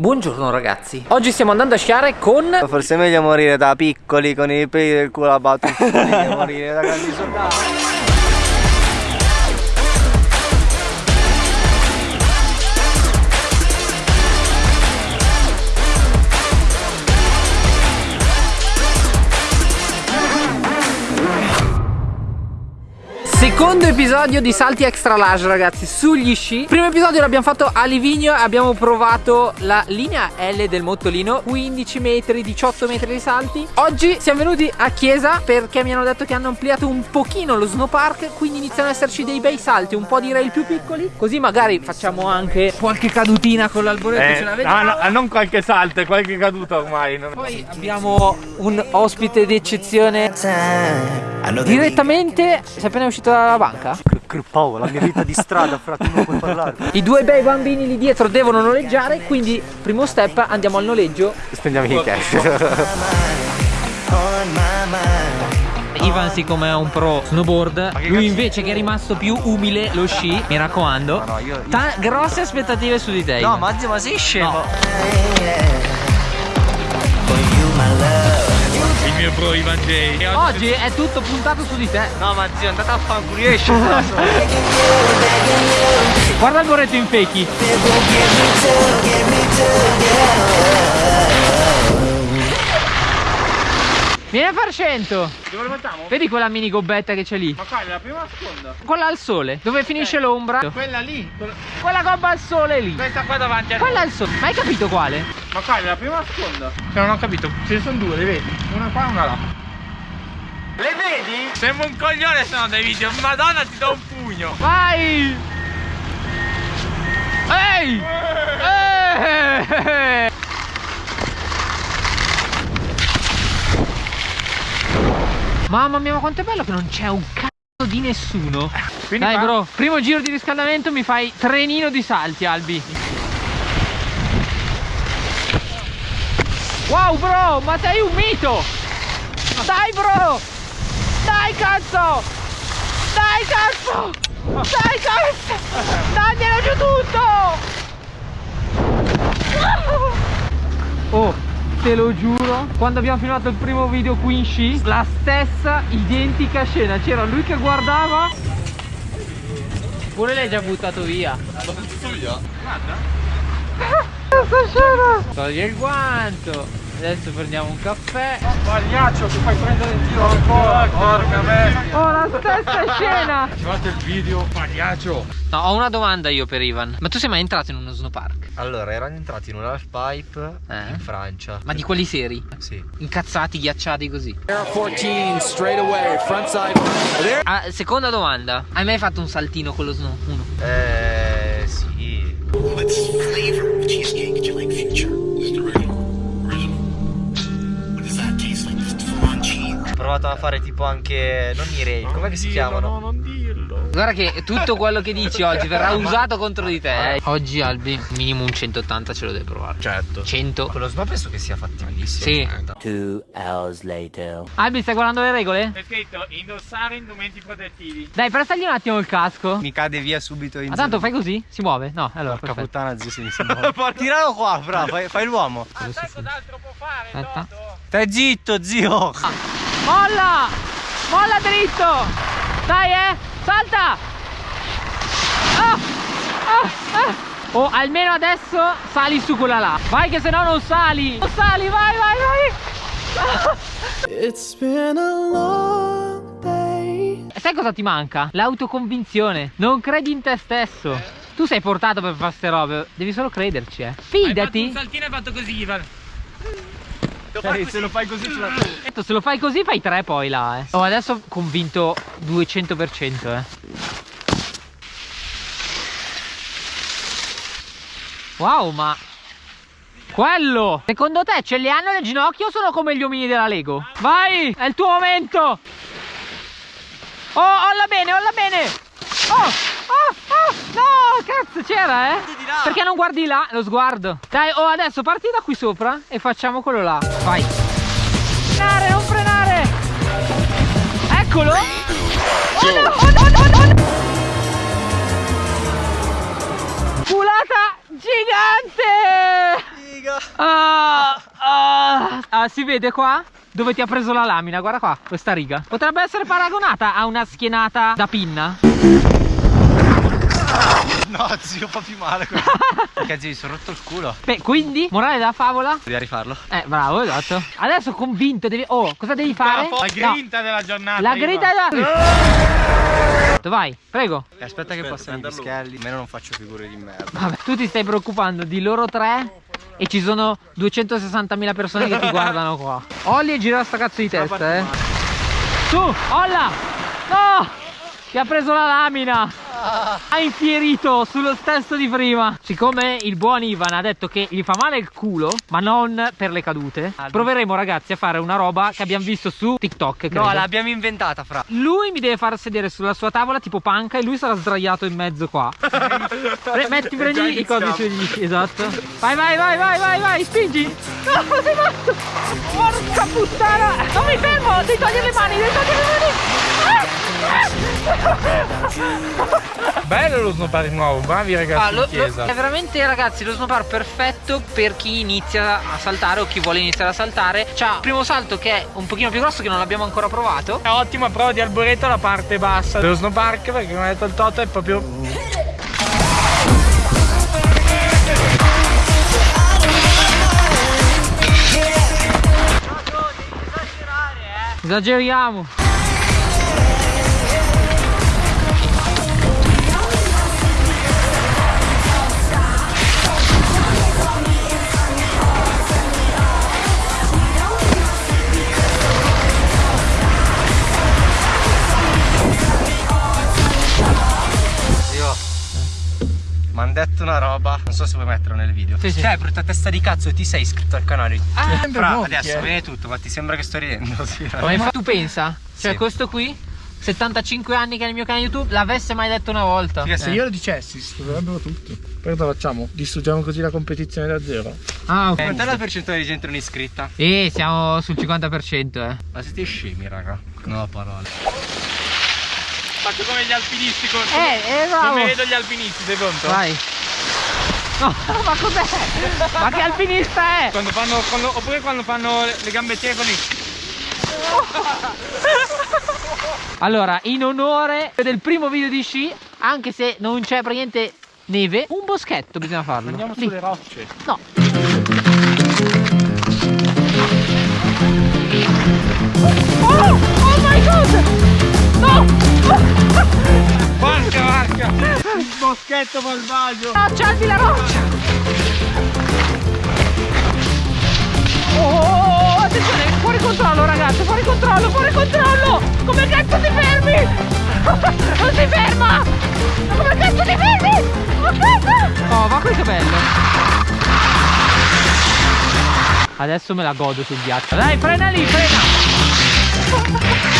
Buongiorno ragazzi, oggi stiamo andando a sciare con... Forse è meglio morire da piccoli con i peli del culo a battuti che morire da grandi soldati Secondo episodio di salti extra large ragazzi sugli sci. Primo episodio l'abbiamo fatto a Livigno e abbiamo provato la linea L del Mottolino 15 metri, 18 metri di salti. Oggi siamo venuti a Chiesa perché mi hanno detto che hanno ampliato un pochino lo snowpark Quindi iniziano ad esserci dei bei salti, un po' di rail più piccoli Così magari facciamo anche qualche cadutina con l'alboreto eh, no, no, non qualche salto, qualche caduta ormai Poi abbiamo un ospite d'eccezione Direttamente, sei appena uscito dalla banca? Paolo, la mia vita di strada, frate, non puoi parlare. I due bei bambini lì dietro devono noleggiare, quindi primo step andiamo al noleggio. Spendiamo i cash. Ivan siccome è un pro snowboard Lui invece che è rimasto più umile lo sci Mi raccomando no, no, io, io... Grosse aspettative su di te No ma, ma sei scemo no mio bro Ivan J. Oggi è tutto puntato su di te. No ma zio, andate a fanculo, riesci Guarda il moretto in feki. Vieni a far 100 Dove lo mettiamo? Vedi quella mini gobbetta che c'è lì? Ma quale? La prima o la seconda? Quella al sole Dove finisce eh, l'ombra Quella lì Quella gobba al sole lì Questa qua davanti a Quella al sole Ma hai capito quale? Ma quale? La prima o la seconda? Cioè non ho capito Ce ne sono due, le vedi? Una qua e una là Le vedi? Sembra un coglione se no dai video Madonna ti do un pugno Vai Ehi Ehi Mamma mia ma quanto è bello che non c'è un cazzo di nessuno. Quindi Dai fa... bro Primo giro di riscaldamento mi fai trenino di salti Albi. Wow bro ma sei un mito. Dai bro. Dai cazzo. Dai cazzo. Dai cazzo. Daglielo giù tutto. Oh te lo giuro quando abbiamo filmato il primo video qui in sci la stessa identica scena. C'era lui che guardava. Pure lei già buttato via. L'ho buttato via? guarda questa scena! Togli il guanto Adesso prendiamo un caffè. Pagliaccio ti fai prendere in giro ancora? Porca me. Oh la stessa scena. Ci fate il video pagliaccio No ho una domanda io per Ivan. Ma tu sei mai entrato in uno snowpark? Allora erano entrati in un half pipe eh? in Francia. Ma di quelli seri? Sì. Incazzati, ghiacciati così. Air 14 straight away front side. Ah, Seconda domanda. Hai mai fatto un saltino con lo snow? Uno. Eh fare tipo anche non i rail, com'è che si chiamano? No, non dirlo. Guarda che tutto quello che dici oggi verrà usato contro di te. Eh. Oggi Albi, minimo un 180 ce lo devi provare. Certo. 100. Quello snow penso che sia fattibilissimo. Sì. Two hours later. Albi, stai guardando le regole? È scritto indossare indumenti protettivi. Dai, prestagli un attimo il casco. Mi cade via subito in Ma tanto fai così? Si muove? No, allora. Porca puttana, zio, si, si muove. Tiralo qua, fra, fai, fai l'uomo. Ah, sai cos'altro può fare? Aspetta. Stai zitto, zio. Ah. Molla! Molla dritto! Dai eh! Salta! Oh! Oh! Oh! oh almeno adesso sali su quella là. Vai che se no non sali! Non sali, vai, vai, vai! It's been a long day. Sai cosa ti manca? L'autoconvinzione. Non credi in te stesso. Tu sei portato per fare ste robe, devi solo crederci, eh. Fidati. Hai un saltino e fatto così, Ivan. Cioè, se lo fai così ce la tu. Se lo fai così fai tre poi là, eh. Oh, adesso convinto 200%, eh. Wow, ma... Quello! Secondo te ce li hanno le ginocchia o sono come gli omini della Lego? Vai! È il tuo momento! Oh, olla bene, olla bene! Oh! Oh, oh, no, cazzo, c'era, eh? Perché non guardi là, lo sguardo? Dai, oh, adesso parti da qui sopra e facciamo quello là. Vai. Frenare, non frenare. Eccolo. Oh no, oh no, oh no, Culata gigante! Ah, ah. Ah, si vede qua? Dove ti ha preso la lamina, guarda qua, questa riga. Potrebbe essere paragonata a una schienata da pinna. No, zio, fa più male Perché zio, mi sono rotto il culo. Beh, quindi, morale della favola? Devi rifarlo. Eh, bravo, esatto. Adesso convinto, devi... Oh, cosa devi fare? La No, grinta della giornata. La grida della... Vai, prego. Eh, Aspetta che passano i pischelli. Almeno non faccio figure di merda. Vabbè, tu ti stai preoccupando di loro tre e ci sono 260.000 persone che ti guardano qua. Olli e gira sta cazzo di testa, eh. Su, Olla! No! Ti ha preso la lamina! Ha infierito sullo stesso di prima. Siccome il buon Ivan ha detto che gli fa male il culo, ma non per le cadute, proveremo ragazzi a fare una roba che abbiamo visto su TikTok. credo. No, l'abbiamo inventata, fra. Lui mi deve far sedere sulla sua tavola tipo panca e lui sarà sdraiato in mezzo qua. Metti, prendi i cosi sugli. Esatto. Vai, vai, vai, vai, vai, vai, spingi. No, sei matto. Porca puttana. Non mi fermo, devi togliere le mani, devi togliere le mani. Bello lo snowboard nuovo, bravi ragazzi Ah, lo- lo- è veramente ragazzi lo snowboard perfetto per chi inizia a saltare o chi vuole iniziare a saltare. C'ha il primo salto che è un pochino più grosso che non l'abbiamo ancora provato. È ottima prova di arboreto la parte bassa dello snowpark perché come ha detto il Toto è proprio Esageriamo detto una roba. Non so se vuoi metterlo nel video. Sì, sì. Cioè, brutta testa di cazzo, ti sei iscritto al canale. Ah, Fra, monti, adesso eh. viene tutto, ma ti sembra che sto ridendo? Sì, Ma tu pensa? Cioè Sì. questo qui 75 anni che è nel mio canale YouTube l'avesse mai detto una volta Figa, se Se io lo dicessi, si troverebbero tutto. Poi cosa facciamo? Distruggiamo così la competizione da zero. Ah ok Quant'è la percentuale di gente non iscritta? Eh siamo sul 50% eh Ma siete scemi, raga. No, parole. Faccio come gli alpinisti con... Eh, eh bravo Come vedo gli alpinisti, sei pronto? Vai No ma cos'è? ma che alpinista è? Quando fanno, quando- oppure quando fanno le, le gambettiere così. Allora, in onore del primo video di sci, anche se non c'è praticamente neve, un boschetto bisogna farlo. Andiamo Lì. sulle rocce. No. Oh! Oh my god! No! Porca vacca! Il boschetto malvagio! Accendi la roccia! Oh, oh, oh, attenzione, fuori controllo ragazzi, fuori controllo, fuori controllo! Come cazzo ti fermi? Non si ferma! Ma come cazzo ti fermi? Oh, ma questo è bello! Adesso me la godo sul ghiaccio. Dai, frena lì, frena!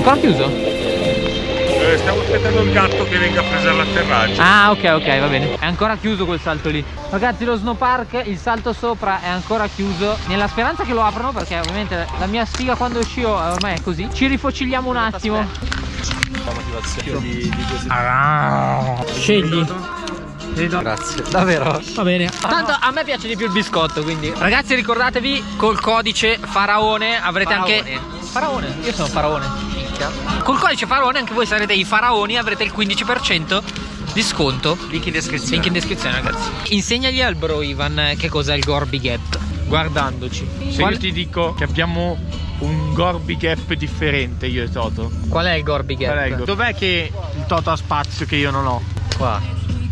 Ancora chiuso? Eh, stiamo aspettando il gatto che venga a prendere l'atterraggio. Ah ok ok va bene È ancora chiuso quel salto lì Ragazzi lo snowpark il salto sopra è ancora chiuso Nella speranza che lo aprano perché ovviamente la mia sfiga quando scio eh, ormai è così Ci rifocilliamo un attimo La motivazione di, di così. Ah. Scegli Grazie. Davvero? Va bene Tanto a me piace di più il biscotto quindi Ragazzi ricordatevi col codice Faraone avrete anche Faraone? Io sono Faraone Minchia. Col codice Faraone anche voi sarete i faraoni Avrete il 15% di sconto Link in descrizione. Link in descrizione ragazzi Insegnagli al bro Ivan che cos'è il Gorby Gap Guardandoci Se Qual, io ti dico che abbiamo un Gorby Gap differente io e Toto. qual è il Gorby Gap? Qual è il- Dov'è che il Toto ha spazio che io non ho? Qua.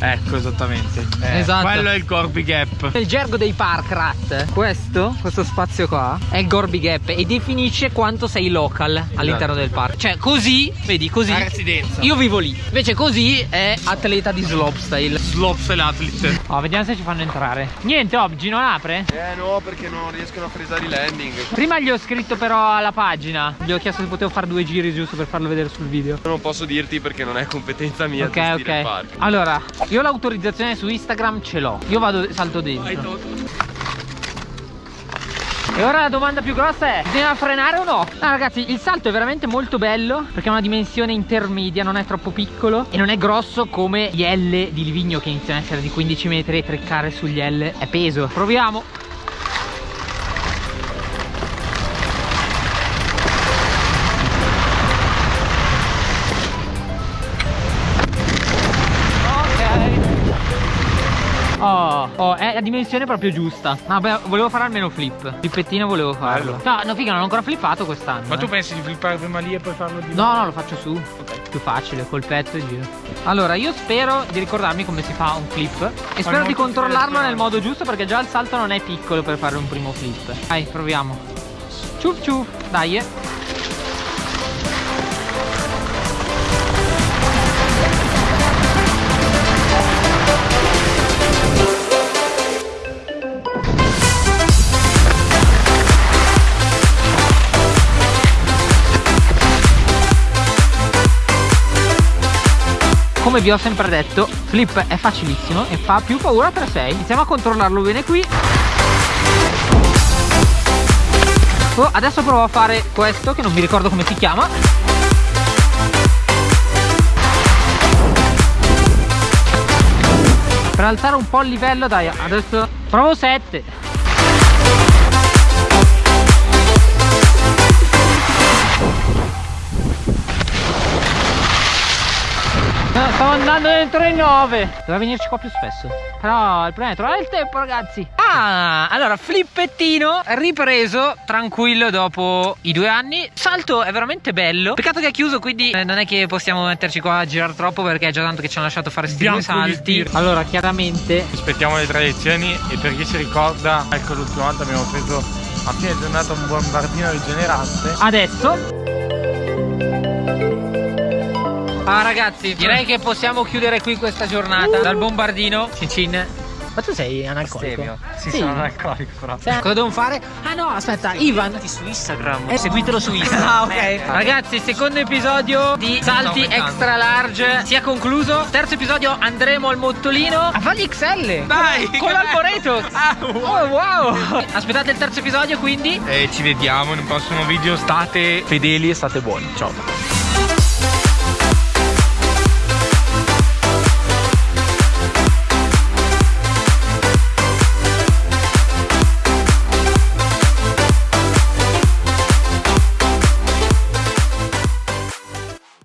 Ecco esattamente. Eh, Esatto. Quello è il Gorby Gap. Nel gergo dei park rat Questo, questo spazio qua È il Gorby Gap E definisce quanto sei local all'interno del park Cioè così, vedi così La residenza. Io vivo lì Invece così è atleta di slopestyle Slopestyle Athlete. Oh, vediamo se ci fanno entrare Niente oggi non apre? Eh no, perché non riescono a frisare i landing. Prima gli ho scritto però alla pagina Gli ho chiesto se potevo fare due giri giusto per farlo vedere sul video Non posso dirti perché non è competenza mia Ok ok. Allora Io l'autorizzazione su Instagram ce l'ho Io vado salto dentro E ora la domanda più grossa è, bisogna frenare o no? No ragazzi, il salto è veramente molto bello perché ha una dimensione intermedia, non è troppo piccolo e non è grosso come gli L di Livigno che iniziano a essere di 15 metri e treccare sugli L è peso. Proviamo. Oh, è la dimensione proprio giusta. Vabbè, volevo fare almeno flip. Flippettino volevo farlo. No, no, figa, non ho ancora flippato quest'anno. Ma tu eh. pensi di flippare prima lì e poi farlo di No, no, lo faccio su. Più facile, col petto e giro. Allora, io spero di ricordarmi come si fa un flip. E spero di controllarlo nel modo giusto perché già il salto non è piccolo per fare un primo flip. Dai, proviamo. Ciuf ciuf, dai. eh. Come vi ho sempre detto, flip è facilissimo e fa più paura 3-6. Iniziamo a controllarlo bene qui. Oh, adesso provo a fare questo che non mi ricordo come si chiama. Per alzare un po' il livello, dai, adesso provo 7. Andando dentro i 9 Doveva venirci qua più spesso. Però il problema è trovare il tempo ragazzi. Ah, allora flippettino ripreso Tranquillo dopo i due anni. Salto è veramente bello. Peccato che è chiuso quindi eh, non è che possiamo metterci qua a girare troppo Perché è già tanto che ci hanno lasciato fare sti due salti. Allora chiaramente Aspettiamo le tre lezioni e per chi si ricorda, ecco l'ultima volta abbiamo preso a fine giornata un bombardino rigenerante. Adesso Ah ragazzi direi che possiamo chiudere qui questa giornata Dal bombardino Cin cin Ma tu sei analcolico? Sì, Sì. sono un alcolico però. Sì. Cosa devo fare? Ah no aspetta Ivan su Instagram. Eh, seguitelo su Instagram. Ah, ok. Ragazzi, secondo episodio di salti extra large si è concluso. Terzo episodio andremo al mottolino a fargli XL. Dai, con, l'alboreto. Ah, wow. Oh wow. Aspettate il terzo episodio quindi. E ci vediamo in un prossimo video. State fedeli e state buoni. Ciao.